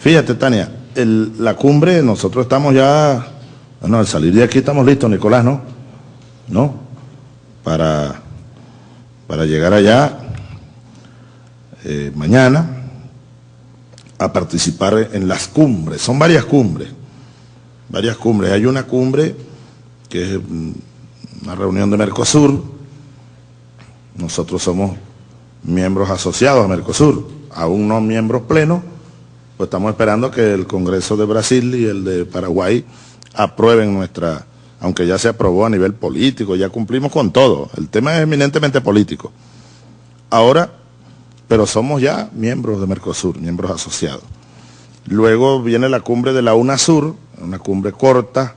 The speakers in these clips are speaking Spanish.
Fíjate, Tania, la cumbre, nosotros estamos ya, bueno, al salir de aquí estamos listos, Nicolás, ¿no? ¿No? Para, para llegar allá eh, mañana a participar en las cumbres. Son varias cumbres, varias cumbres. Hay una cumbre que es una reunión de Mercosur. Nosotros somos miembros asociados a Mercosur, aún no miembros plenos, pues estamos esperando que el Congreso de Brasil y el de Paraguay aprueben nuestra, aunque ya se aprobó a nivel político, ya cumplimos con todo, el tema es eminentemente político. Ahora, pero somos ya miembros de Mercosur, miembros asociados. Luego viene la cumbre de la UNASUR, una cumbre corta,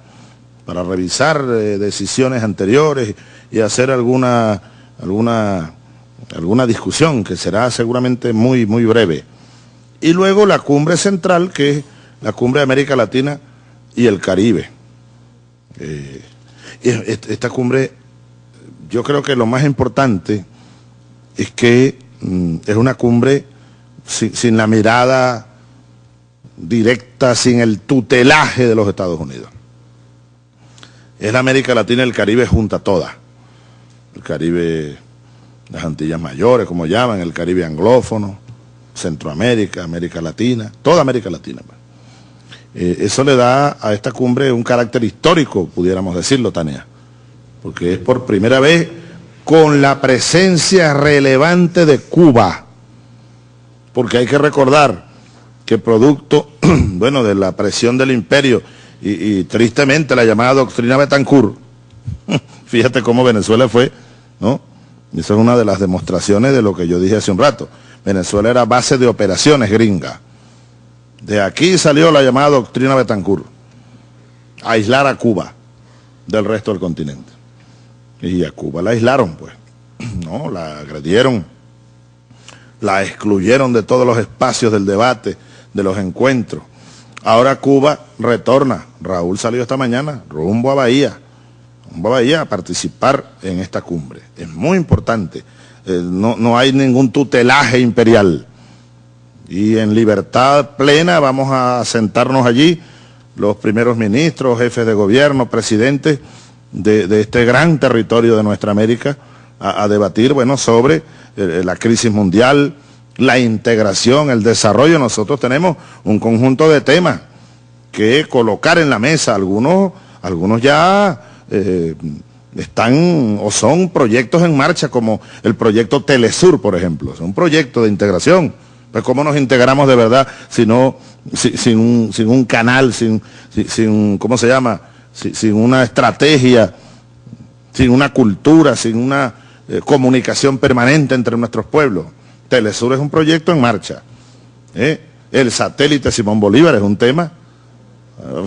para revisar eh, decisiones anteriores y hacer alguna, alguna alguna discusión que será seguramente muy, muy breve. Y luego la cumbre central, que es la cumbre de América Latina y el Caribe. Eh, esta cumbre, yo creo que lo más importante es que mm, es una cumbre sin, la mirada directa, sin el tutelaje de los Estados Unidos. Es la América Latina y el Caribe junta toda. El Caribe las Antillas Mayores, como llaman, el Caribe anglófono, Centroamérica, América Latina, toda América Latina. Pues. Eh, eso le da a esta cumbre un carácter histórico, pudiéramos decirlo, Tania, porque es por primera vez con la presencia relevante de Cuba, porque hay que recordar que producto, bueno, de la presión del imperio y, y tristemente la llamada doctrina Betancourt, fíjate cómo Venezuela fue, ¿no? Esa es una de las demostraciones de lo que yo dije hace un rato. Venezuela era base de operaciones gringa. De aquí salió la llamada doctrina Betancourt. Aislar a Cuba del resto del continente. Y a Cuba la aislaron, pues. No, la agredieron. La excluyeron de todos los espacios del debate, de los encuentros. Ahora Cuba retorna. Raúl salió esta mañana rumbo a Bahía vaya a participar en esta cumbre. Es muy importante. Eh, no, no hay ningún tutelaje imperial. Y en libertad plena vamos a sentarnos allí, los primeros ministros, jefes de gobierno, presidentes de, este gran territorio de nuestra América, a, debatir, bueno, sobre eh, la crisis mundial, la integración, el desarrollo. Nosotros tenemos un conjunto de temas que colocar en la mesa. Algunos, algunos ya eh, están o son proyectos en marcha como el proyecto Telesur, por ejemplo. Es un proyecto de integración. Pues cómo nos integramos de verdad si no, sin, un, canal, sin, sin, ¿cómo se llama? sin una estrategia, sin una cultura, sin una eh, comunicación permanente entre nuestros pueblos. Telesur es un proyecto en marcha. ¿eh? El satélite Simón Bolívar es un tema.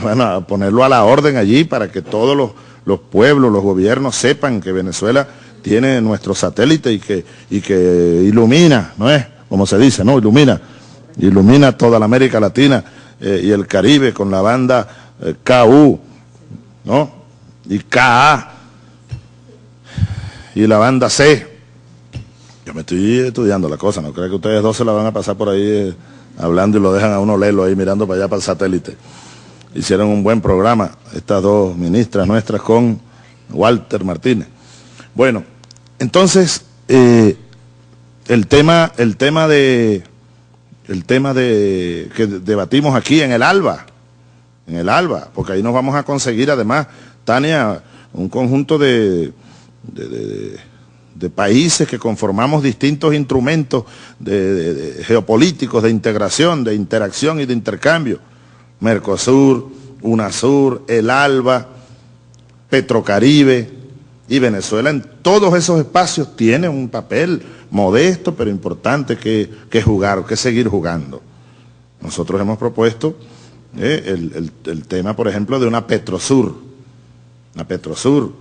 Bueno, ponerlo a la orden allí para que todos los los pueblos, los gobiernos sepan que Venezuela tiene nuestro satélite y que, y que ilumina, ¿no es? Como se dice, ¿no? Ilumina, ilumina toda la América Latina eh, y el Caribe con la banda eh, KU, ¿no? Y KA, y la banda C. Yo me estoy estudiando la cosa, no creo que ustedes dos se la van a pasar por ahí eh, hablando y lo dejan a uno leerlo ahí mirando para allá para el satélite hicieron un buen programa, estas dos ministras nuestras con Walter Martínez. Bueno, entonces, eh, el tema, el tema de, el tema de, que debatimos aquí en el ALBA, en el ALBA, porque ahí nos vamos a conseguir además, Tania, un conjunto de, de, países que conformamos distintos instrumentos geopolíticos de integración, de interacción y de intercambio Mercosur, UNASUR, el ALBA, Petrocaribe y Venezuela en todos esos espacios tiene un papel modesto pero importante que, jugar, que seguir jugando. Nosotros hemos propuesto eh, el, tema, por ejemplo, de una Petrosur, una Petrosur,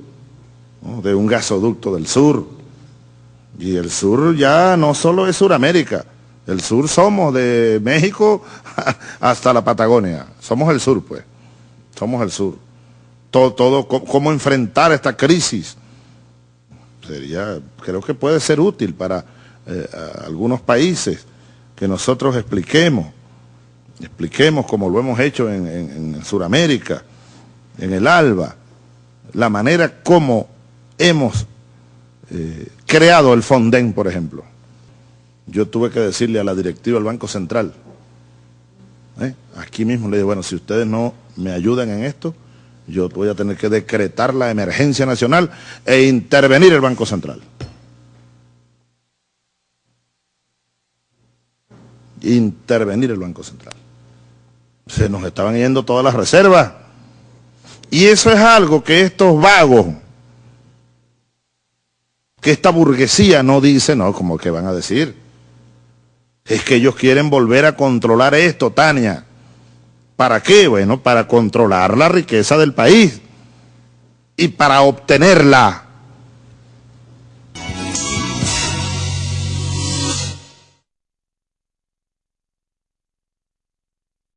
de un gasoducto del sur. Y el sur ya no solo es Suramérica, el sur somos de México hasta la Patagonia. Somos el sur, pues. Somos el sur. Todo, todo, cómo enfrentar esta crisis. Sería, creo que puede ser útil para eh, algunos países que nosotros expliquemos expliquemos como lo hemos hecho en, en Sudamérica, en el ALBA, la manera como hemos eh, creado el Fonden, por ejemplo. Yo tuve que decirle a la directiva del Banco Central, ¿eh? aquí mismo le dije, bueno, si ustedes no me ayudan en esto, yo voy a tener que decretar la emergencia nacional e intervenir el Banco Central. Intervenir el Banco Central. Se nos estaban yendo todas las reservas. Y eso es algo que estos vagos, que esta burguesía no dice, no, como que van a decir. Es que ellos quieren volver a controlar esto, Tania. ¿Para qué? Bueno, para controlar la riqueza del país y para obtenerla